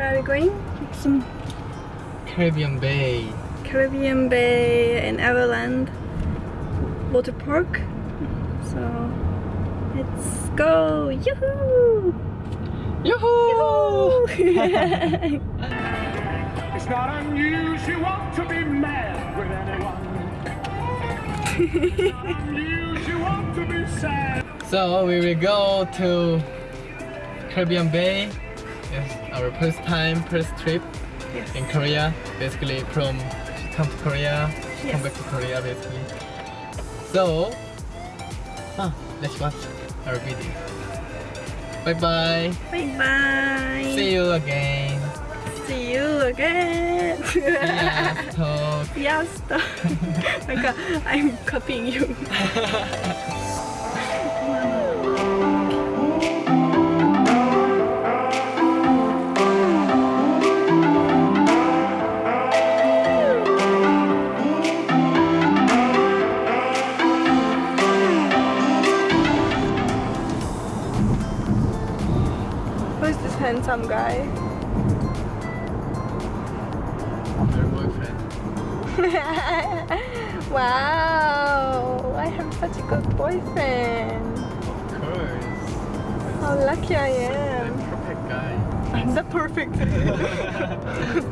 awesome Caribbean Bay. Caribbean Bay and Everland water park. So let's go! Yoo-hoo! Yoo-hoo! It's not unusual to be mad with anyone. unusual to be sad. So we will go to Caribbean Bay. It's our first time, first trip yes. in Korea. Basically from come to Korea, Yes. come back to Korea basically. So, ah, let's watch our video. Bye bye. Bye bye! See you again. See you again! Talk. yes! like I'm copying you. handsome guy? Your boyfriend. wow! I have such a good boyfriend. Of course. How lucky I am. I'm perfect guy. I'm the perfect.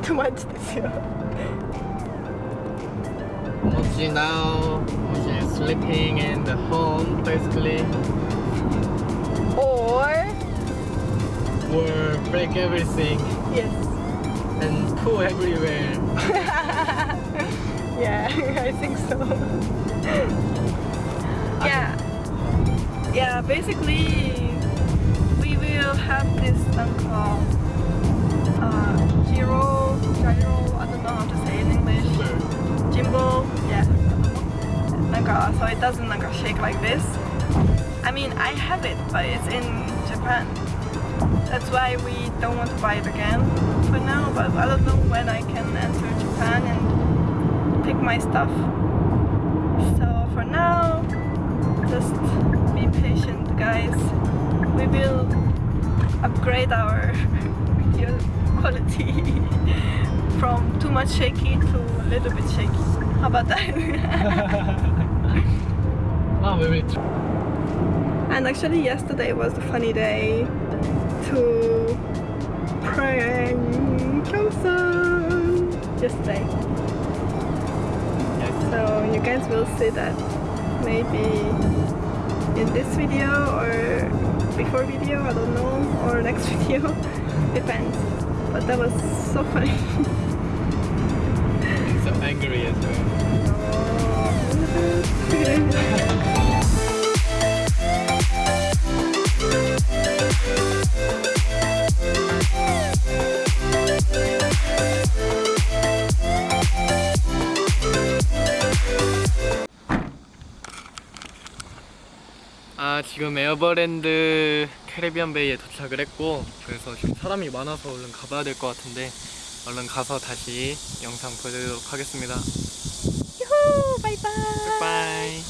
Too much this year. Mochi now, Mochi is sleeping in the home basically. Or were break everything. Yes. And poo everywhere. yeah, I think so. yeah. Yeah, basically we will have this thing called uh, gyro, gyro, I don't know how to say in English. gimbal, yeah. なんか、so it doesn't like shake like this. I mean, I have it, but it's in Japan. That's why we don't want to buy it again for now. But I don't know when I can enter Japan and pick my stuff. So for now, just be patient, guys. We will upgrade our video quality from too much shaky to a little bit shaky. How about that? Ah, oh, try. And actually yesterday was a funny day to prank yesterday. Yes. So you guys will see that maybe in this video or before video, I don't know, or next video, depends. But that was so funny. So angry as well. 지금 에어버랜드 캐리비안 베이에 도착을 했고 그래서 지금 사람이 많아서 얼른 가봐야 될 것 같은데 얼른 가서 다시 영상 보여드리도록 하겠습니다 유후! 바이바이! 바이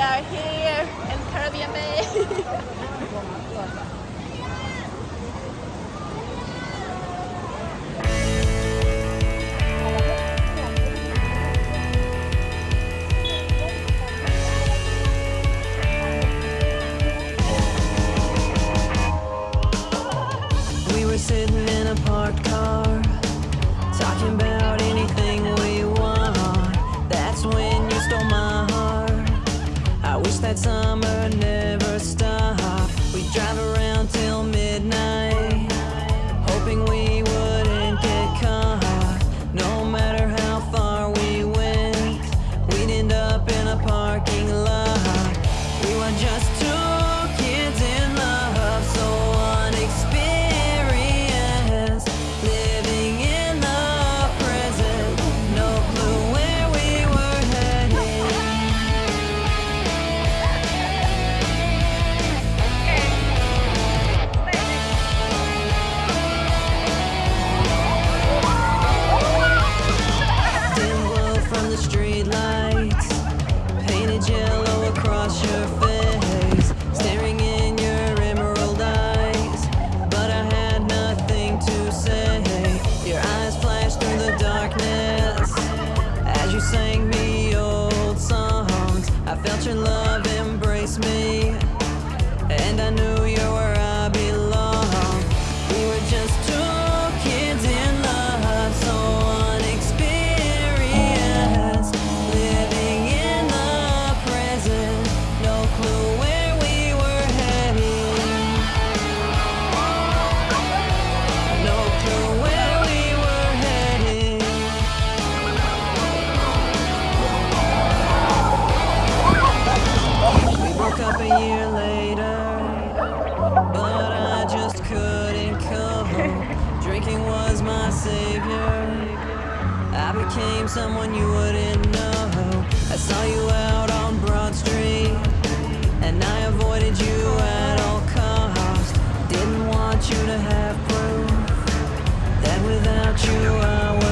We are here in Caribbean Bay. us I became someone you wouldn't know. I saw you out on Broad Street, and I avoided you at all costs. Didn't want you to have proof that without you I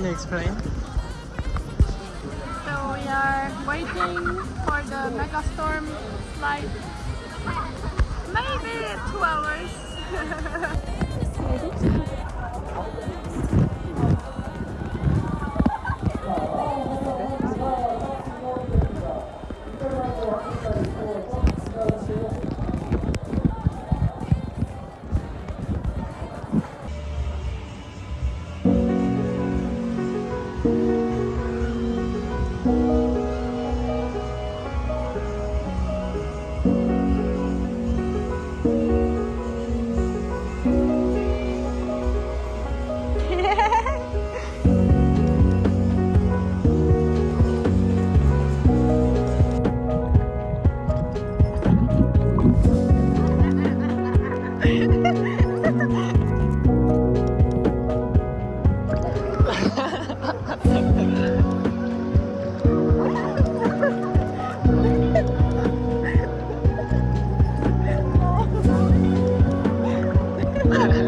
Can you explain? So we are waiting for the Megastorm flight. Maybe two hours. Yeah.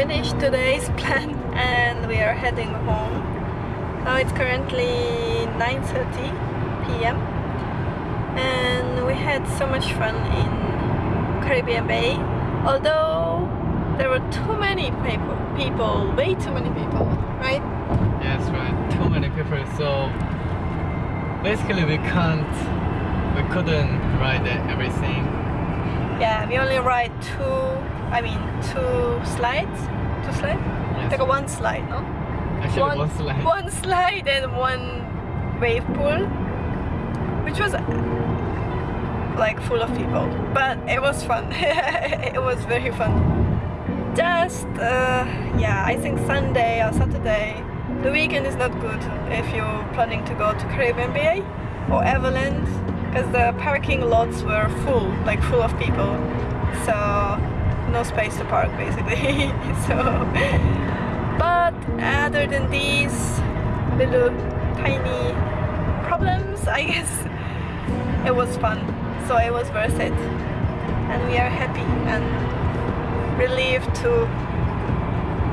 finished today's plan and we are heading home. Now it's currently 9.30 p.m. and we had so much fun in Caribbean Bay. Although there were too many people, people, way too many people, right? Yes, right. Too many people. So basically, we can't, we couldn't ride everything. Yeah, we only ride two, I mean two slides, two slides? Yes. Like one slide, no? Actually, one, slide. One slide and one wave pool, which was like full of people, but it was fun. it was very fun. Just uh, yeah, I think Sunday or Saturday. The weekend is not good if you're planning to go to Caribbean Bay or Everland because the parking lots were full, like full of people. So no space to park basically. so but other than these little tiny problems, I guess it was fun. So it was worth it. And we are happy and relieved to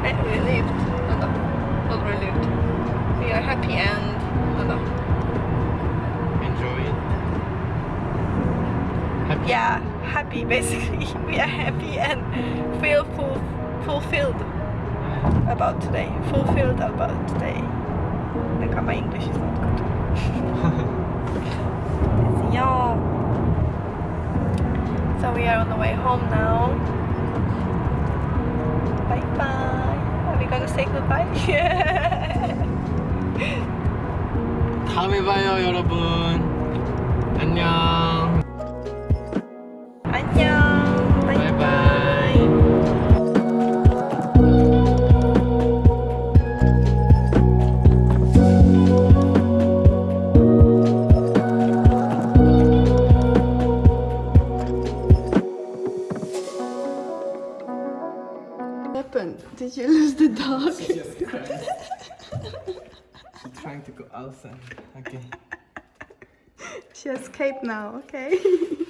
eh, relieved. No, no, not relieved. We are happy and no, no. Enjoy it. Happy. yeah, happy basically. We are happy and feel full, fulfilled about today. Fulfilled about today. Like uh, my English is not good. You. so we are on the way home now. Bye bye are we gonna say goodbye? 다음에 봐요 여러분. 안녕. She's trying to go outside. Okay. She escaped now, okay?